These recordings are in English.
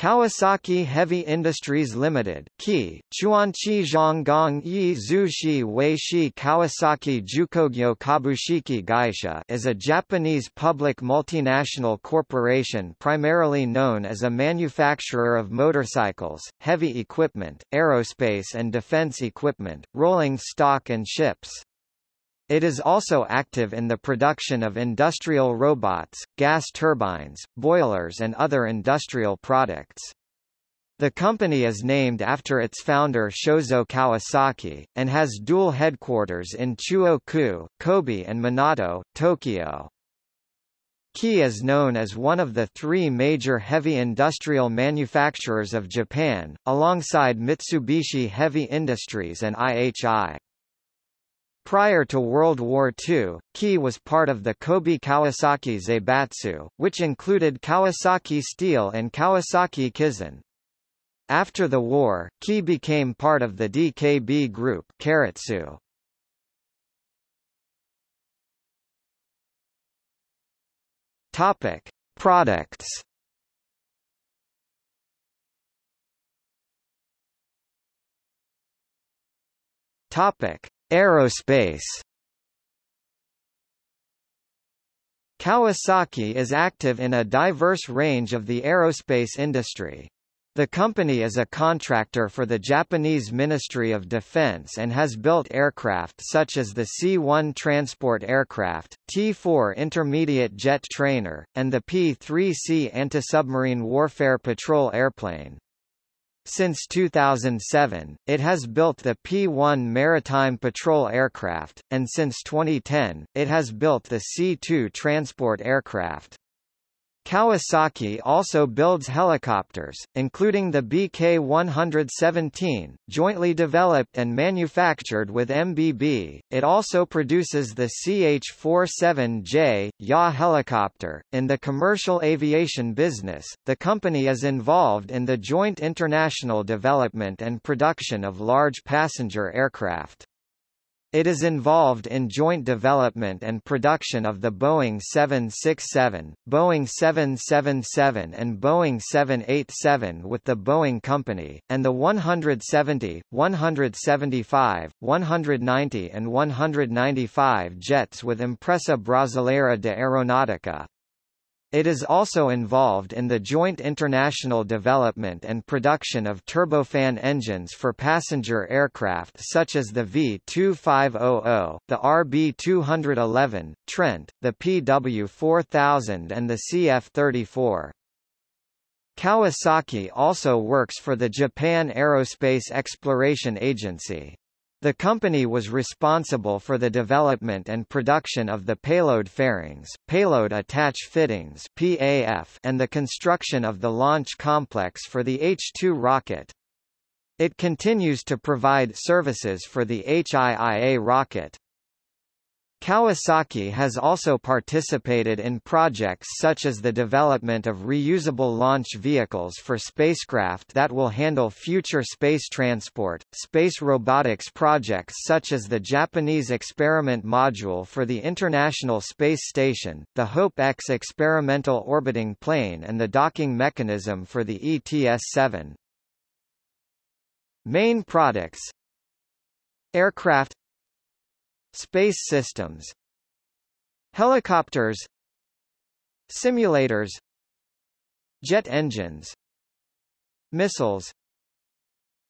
Kawasaki Heavy Industries Limited Ki, Chuanchi Zhonggong Yi Zushi Weishi Kawasaki Jukogyo Kabushiki Gaisha is a Japanese public multinational corporation primarily known as a manufacturer of motorcycles, heavy equipment, aerospace and defense equipment, rolling stock and ships. It is also active in the production of industrial robots, gas turbines, boilers and other industrial products. The company is named after its founder Shozo Kawasaki, and has dual headquarters in Chuo-ku, Kobe and Minato, Tokyo. Ki is known as one of the three major heavy industrial manufacturers of Japan, alongside Mitsubishi Heavy Industries and IHI. Prior to World War II, Ki was part of the Kobe Kawasaki Zaibatsu, which included Kawasaki Steel and Kawasaki Kisen. After the war, Ki became part of the DKB Group Keiretsu. Topic: Products. Topic: Aerospace Kawasaki is active in a diverse range of the aerospace industry. The company is a contractor for the Japanese Ministry of Defense and has built aircraft such as the C-1 transport aircraft, T-4 intermediate jet trainer, and the P-3C anti-submarine warfare patrol airplane. Since 2007, it has built the P-1 maritime patrol aircraft, and since 2010, it has built the C-2 transport aircraft. Kawasaki also builds helicopters, including the BK-117, jointly developed and manufactured with MBB. It also produces the CH-47J YA helicopter. In the commercial aviation business, the company is involved in the joint international development and production of large passenger aircraft. It is involved in joint development and production of the Boeing 767, Boeing 777 and Boeing 787 with the Boeing Company, and the 170, 175, 190 and 195 jets with Empresa Brasileira de Aeronáutica. It is also involved in the joint international development and production of turbofan engines for passenger aircraft such as the V-2500, the RB-211, Trent, the PW-4000 and the CF-34. Kawasaki also works for the Japan Aerospace Exploration Agency. The company was responsible for the development and production of the payload fairings, payload attach fittings (PAF), and the construction of the launch complex for the H-2 rocket. It continues to provide services for the HIIA rocket. Kawasaki has also participated in projects such as the development of reusable launch vehicles for spacecraft that will handle future space transport, space robotics projects such as the Japanese experiment module for the International Space Station, the HOPE-X experimental orbiting plane and the docking mechanism for the ETS-7. Main products Aircraft Space systems Helicopters Simulators Jet engines Missiles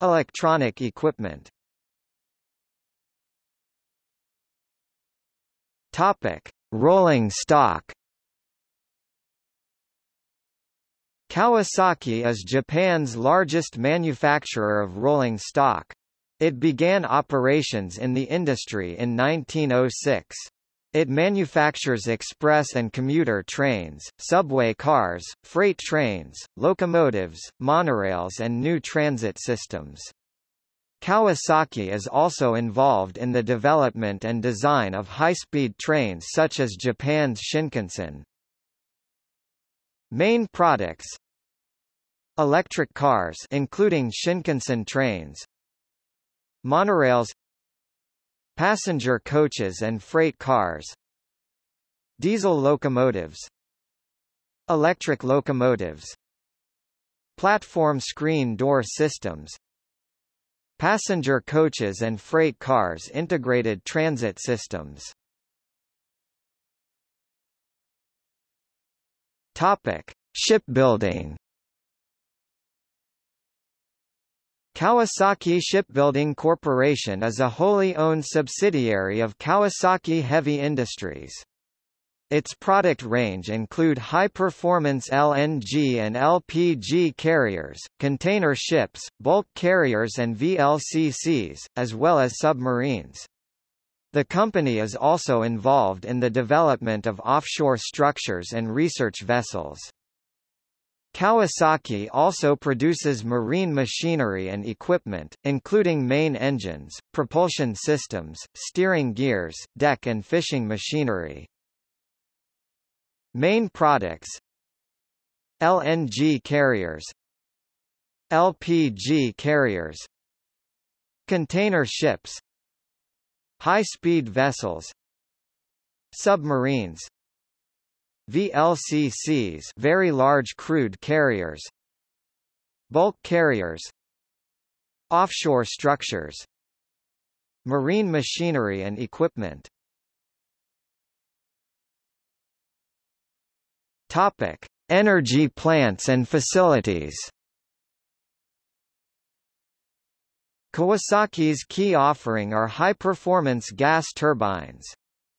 Electronic equipment Topic: Rolling stock. Kawasaki is Japan's largest manufacturer of rolling stock. It began operations in the industry in 1906. It manufactures express and commuter trains, subway cars, freight trains, locomotives, monorails and new transit systems. Kawasaki is also involved in the development and design of high-speed trains such as Japan's Shinkansen. Main products Electric cars including Shinkansen trains, Monorails Passenger coaches and freight cars Diesel locomotives Electric locomotives platform screen door systems, passenger coaches and freight cars integrated transit systems. Topic: Shipbuilding. Kawasaki Shipbuilding Corporation is a wholly owned subsidiary of Kawasaki Heavy Industries. Its product range include high-performance LNG and LPG carriers, container ships, bulk carriers and VLCCs, as well as submarines. The company is also involved in the development of offshore structures and research vessels. Kawasaki also produces marine machinery and equipment, including main engines, propulsion systems, steering gears, deck and fishing machinery. Main products LNG carriers LPG carriers Container ships High-speed vessels Submarines VLCCs very large crude carriers Bulk carriers Offshore structures Marine machinery and equipment Topic: Energy plants and facilities. Kawasaki's key offering are high-performance gas turbines.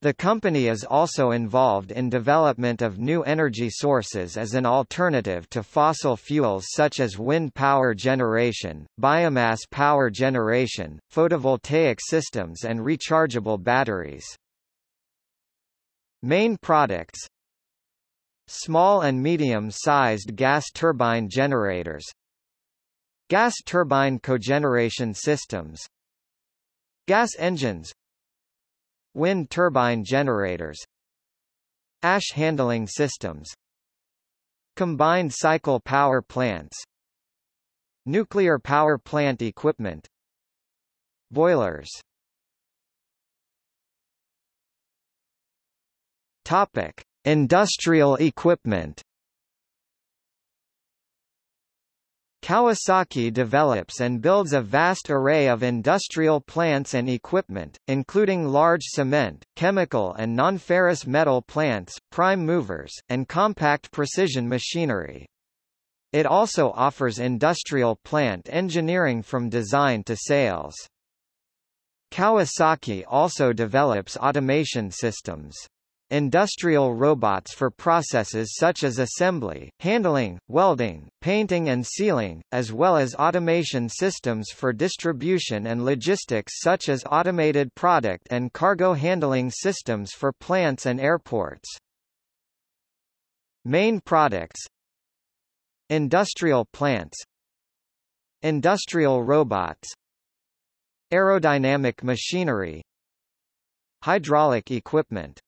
The company is also involved in development of new energy sources as an alternative to fossil fuels such as wind power generation, biomass power generation, photovoltaic systems and rechargeable batteries. Main products Small and medium-sized gas turbine generators Gas turbine cogeneration systems Gas engines Wind turbine generators Ash handling systems Combined cycle power plants Nuclear power plant equipment Boilers Topic. Industrial equipment Kawasaki develops and builds a vast array of industrial plants and equipment, including large cement, chemical and non-ferrous metal plants, prime movers, and compact precision machinery. It also offers industrial plant engineering from design to sales. Kawasaki also develops automation systems. Industrial robots for processes such as assembly, handling, welding, painting and sealing, as well as automation systems for distribution and logistics such as automated product and cargo handling systems for plants and airports. Main products. Industrial plants. Industrial robots. Aerodynamic machinery. Hydraulic equipment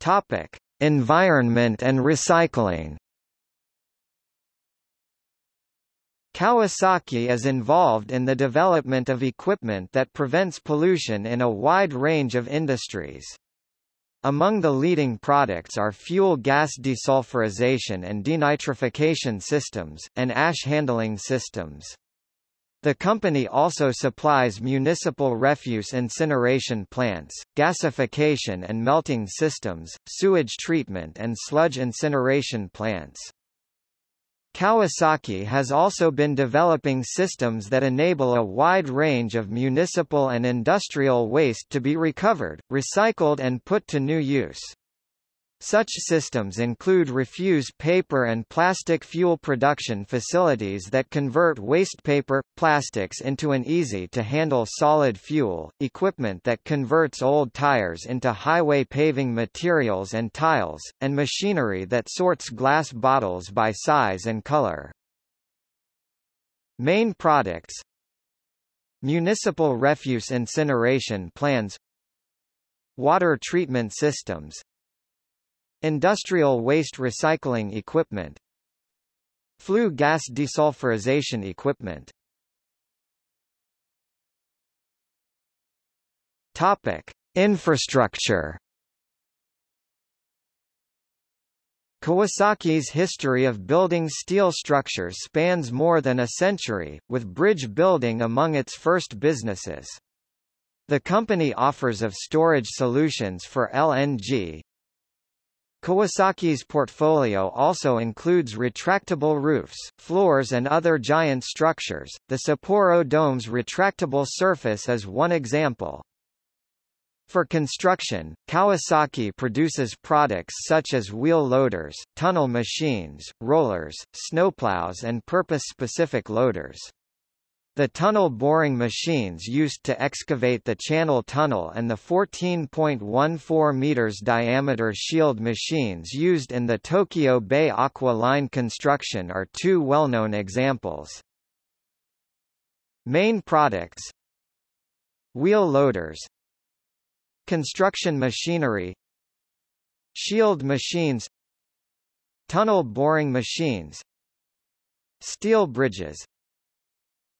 Topic: Environment and recycling. Kawasaki is involved in the development of equipment that prevents pollution in a wide range of industries. Among the leading products are flue gas desulfurization and denitrification systems, and ash handling systems. The company also supplies municipal refuse incineration plants, gasification and melting systems, sewage treatment and sludge incineration plants. Kawasaki has also been developing systems that enable a wide range of municipal and industrial waste to be recovered, recycled and put to new use. Such systems include refuse paper and plastic fuel production facilities that convert waste paper, plastics into an easy-to-handle solid fuel, equipment that converts old tires into highway paving materials and tiles, and machinery that sorts glass bottles by size and color. Main products. Municipal refuse incineration plans. Water treatment systems Industrial waste recycling equipment Flue gas desulfurization equipment Topic. Infrastructure Kawasaki's history of building steel structures spans more than a century, with bridge building among its first businesses. The company offers of storage solutions for LNG. Kawasaki's portfolio also includes retractable roofs, floors and other giant structures. The Sapporo Dome's retractable surface is one example. For construction, Kawasaki produces products such as wheel loaders, tunnel machines, rollers, snowplows and purpose-specific loaders. The tunnel boring machines used to excavate the Channel Tunnel and the 14.14 meters diameter shield machines used in the Tokyo Bay Aqua Line construction are two well-known examples. Main products. Wheel loaders. Construction machinery. Shield machines. Tunnel boring machines. Steel bridges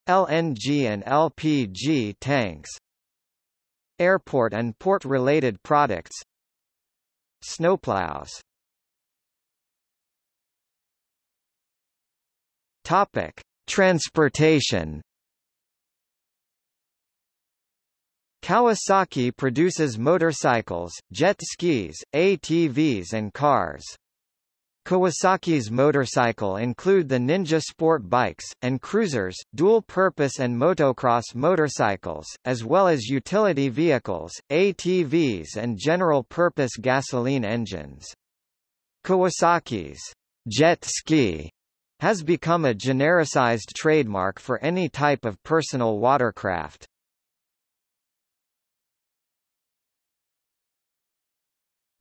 LNG and LPG tanks Airport and port-related products Snowplows Topic: Transportation. Kawasaki produces motorcycles, jet skis, ATVs and cars. Kawasaki's motorcycle include the Ninja Sport bikes, and cruisers, dual-purpose and motocross motorcycles, as well as utility vehicles, ATVs and general-purpose gasoline engines. Kawasaki's jet ski has become a genericized trademark for any type of personal watercraft.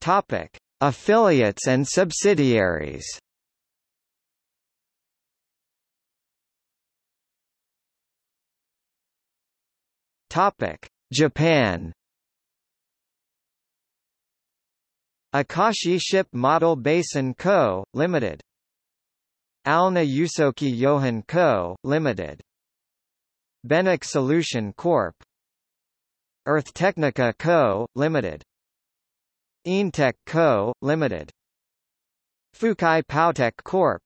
Topic: Affiliates and subsidiaries Topic: Japan. Akashi Ship Model Basin Co., Limited. Alna Yusoki Yohan Co., Limited. Benek Solution Corp. Earth Technica Co., Limited. Eintech Co., Ltd. Fukae Powtech Corp.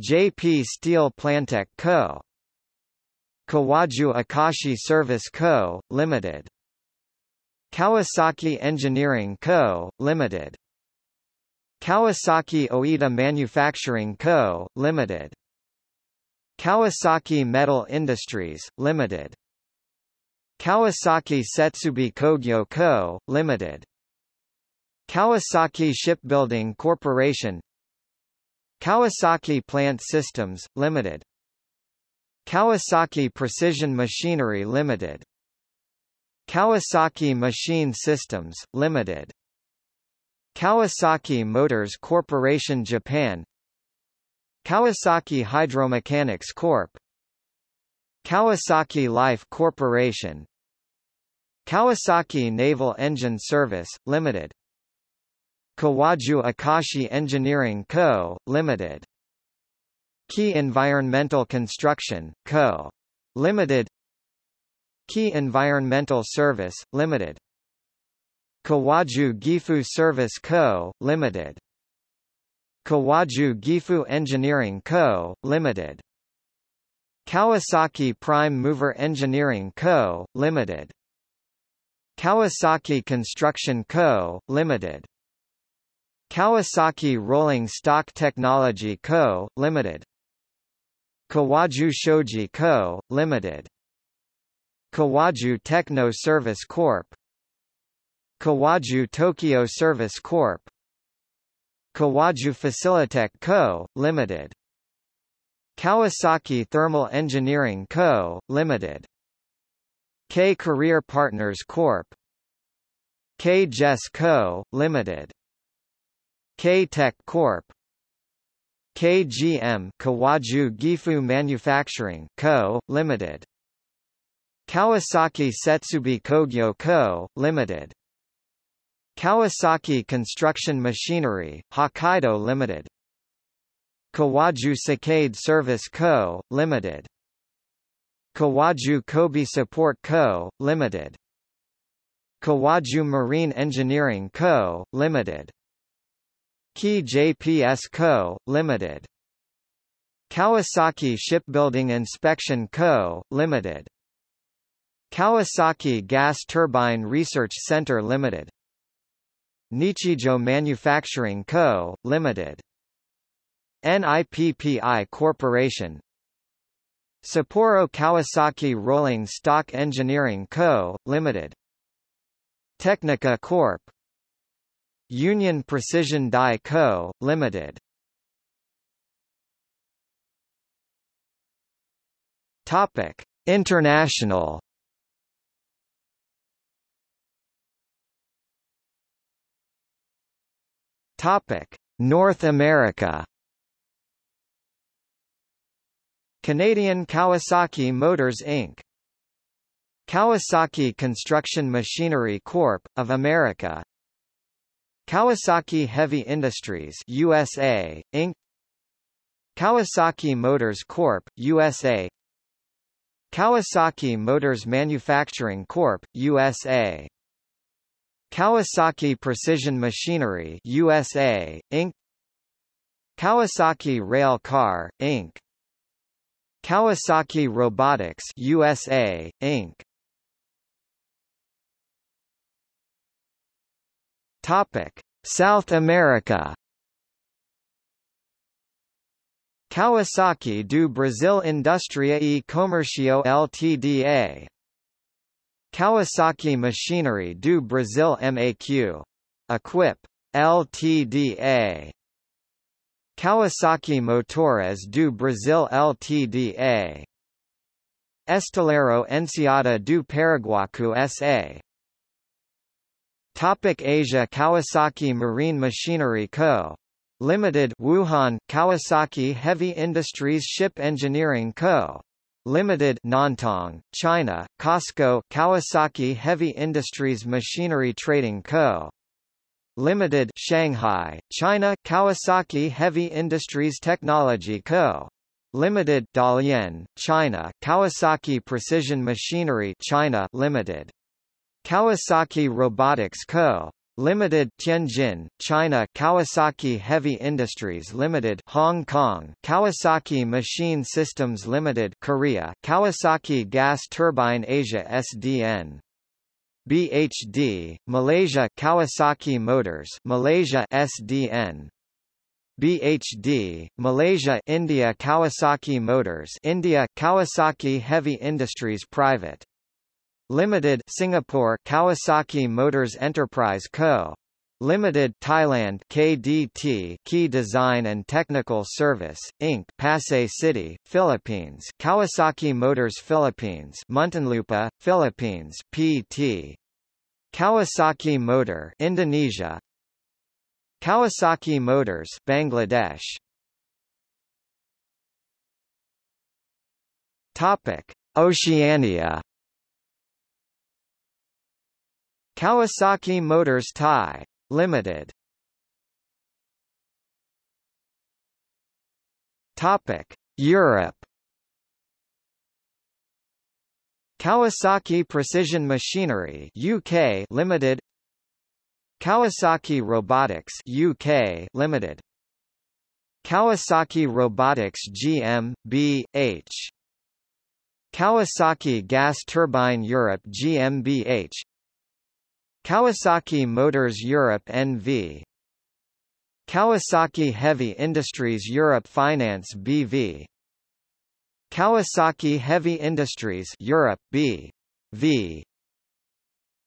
JP Steel Plantech Co. Kawaju Akashi Service Co., Ltd. Kawasaki Engineering Co., Ltd. Kawasaki Oita Manufacturing Co., Ltd. Kawasaki Metal Industries, Ltd. Kawasaki Setsubi Kogyo Co., Ltd. Kawasaki Shipbuilding Corporation Kawasaki Plant Systems, Ltd. Kawasaki Precision Machinery Ltd. Kawasaki Machine Systems, Ltd. Kawasaki Motors Corporation Japan Kawasaki Hydromechanics Corp. Kawasaki Life Corporation Kawasaki Naval Engine Service, Ltd. Kawaju Akashi Engineering Co., Ltd. Key Environmental Construction, Co. Ltd. Key Environmental Service, Ltd. Kawaju Gifu Service Co., Ltd. Kawaju Gifu Engineering Co., Ltd. Kawasaki Prime Mover Engineering Co., Ltd. Kawasaki Construction Co., Ltd. Kawasaki Rolling Stock Technology Co., Ltd. Kawaju Shoji Co., Ltd. Kawaju Techno Service Corp. Kawaju Tokyo Service Corp. Kawaju Facilitech Co., Ltd. Kawasaki Thermal Engineering Co., Ltd. K Career Partners Corp. K Jess Co., Ltd. K-Tech Corp. KGM Kawaju Gifu Manufacturing Co., Limited. Kawasaki Setsubi Kogyo Co., Limited. Kawasaki Construction Machinery, Hokkaido Limited. Kawaju Sakaide Service Co., Limited. Kawaju Kobe Support Co., Limited. Kawaju Marine Engineering Co., Limited. Key JPS Co., Ltd. Kawasaki Shipbuilding Inspection Co., Ltd. Kawasaki Gas Turbine Research Center Ltd. Nichijo Manufacturing Co., Ltd. NIPPI Corporation Sapporo Kawasaki Rolling Stock Engineering Co., Ltd. Technica Corp. Union Precision Die Co., Ltd. Topic: International. Topic: North America. Canadian Kawasaki Motors Inc. Kawasaki Construction Machinery Corp. of America Kawasaki Heavy Industries USA, Inc. Kawasaki Motors Corp. USA Kawasaki Motors Manufacturing Corp. USA Kawasaki Precision Machinery USA, Inc. Kawasaki Rail Car, Inc. Kawasaki Robotics USA, Inc. Topic: South America. Kawasaki do Brasil Indústria e Comércio Ltda. Kawasaki Machinery do Brasil MAQ. Equip. Ltda. Kawasaki Motores do Brasil Ltda. Estaleiro Enseada do Paraguaçu S.A. Topic Asia Kawasaki Marine Machinery Co. Limited Wuhan Kawasaki Heavy Industries Ship Engineering Co. Limited Nantong, China, COSCO Kawasaki Heavy Industries Machinery Trading Co. Limited Shanghai, China Kawasaki Heavy Industries Technology Co. Limited Dalian, China Kawasaki Precision Machinery China Limited Kawasaki Robotics Co. Limited Tianjin, China Kawasaki Heavy Industries Limited Hong Kong Kawasaki Machine Systems Limited Korea Kawasaki Gas Turbine Asia SDN BHD, Malaysia Kawasaki Motors Malaysia SDN BHD, Malaysia India Kawasaki Motors India Kawasaki Heavy Industries Private Limited Singapore Kawasaki Motors Enterprise Co. Limited Thailand KDT Key Design and Technical Service Inc. Pasay City Philippines Kawasaki Motors Philippines Muntinlupa Philippines PT Kawasaki Motor Indonesia. Kawasaki Motors Bangladesh. Topic. Oceania Kawasaki Motors Thai Limited. Topic: Europe. Kawasaki Precision Machinery UK Limited. Kawasaki Robotics UK Limited. Kawasaki Robotics GmbH Kawasaki Gas Turbine Europe GmbH Kawasaki Motors Europe NV Kawasaki Heavy Industries Europe Finance BV Kawasaki Heavy Industries Europe B. V.